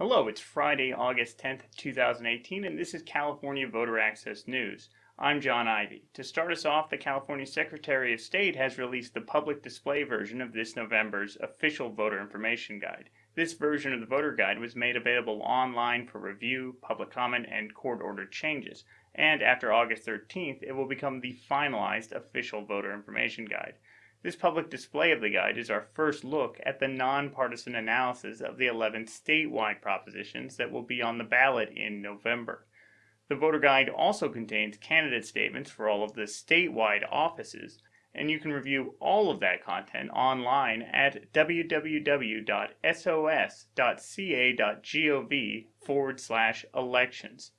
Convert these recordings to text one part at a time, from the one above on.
Hello, it's Friday, August 10th, 2018, and this is California Voter Access News. I'm John Ivy. To start us off, the California Secretary of State has released the public display version of this November's official voter information guide. This version of the voter guide was made available online for review, public comment, and court-ordered changes, and after August 13th, it will become the finalized official voter information guide. This public display of the guide is our first look at the nonpartisan analysis of the 11 statewide propositions that will be on the ballot in November. The voter guide also contains candidate statements for all of the statewide offices, and you can review all of that content online at www.sos.ca.gov forward slash elections.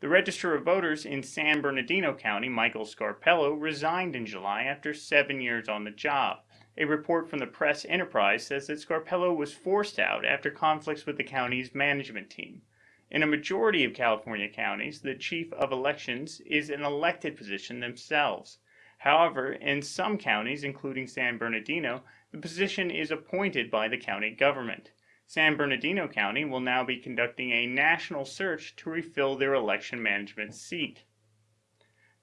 The Register of Voters in San Bernardino County, Michael Scarpello, resigned in July after seven years on the job. A report from the Press Enterprise says that Scarpello was forced out after conflicts with the county's management team. In a majority of California counties, the chief of elections is an elected position themselves. However, in some counties, including San Bernardino, the position is appointed by the county government. San Bernardino County will now be conducting a national search to refill their election management seat.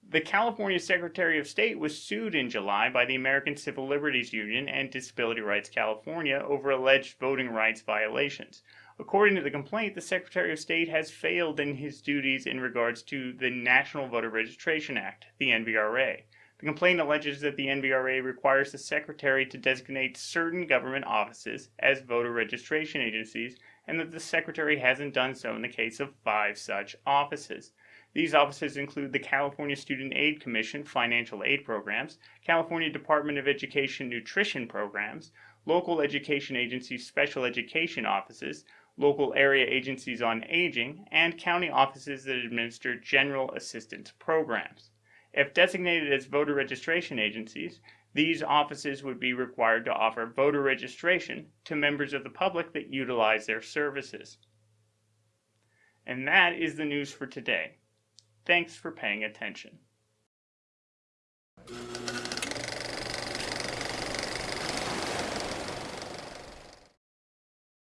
The California Secretary of State was sued in July by the American Civil Liberties Union and Disability Rights California over alleged voting rights violations. According to the complaint, the Secretary of State has failed in his duties in regards to the National Voter Registration Act, the NVRA. The complaint alleges that the NVRA requires the Secretary to designate certain government offices as voter registration agencies and that the Secretary hasn't done so in the case of five such offices. These offices include the California Student Aid Commission Financial Aid Programs, California Department of Education Nutrition Programs, local education agencies special education offices, local area agencies on aging, and county offices that administer general assistance programs. If designated as voter registration agencies, these offices would be required to offer voter registration to members of the public that utilize their services. And that is the news for today. Thanks for paying attention.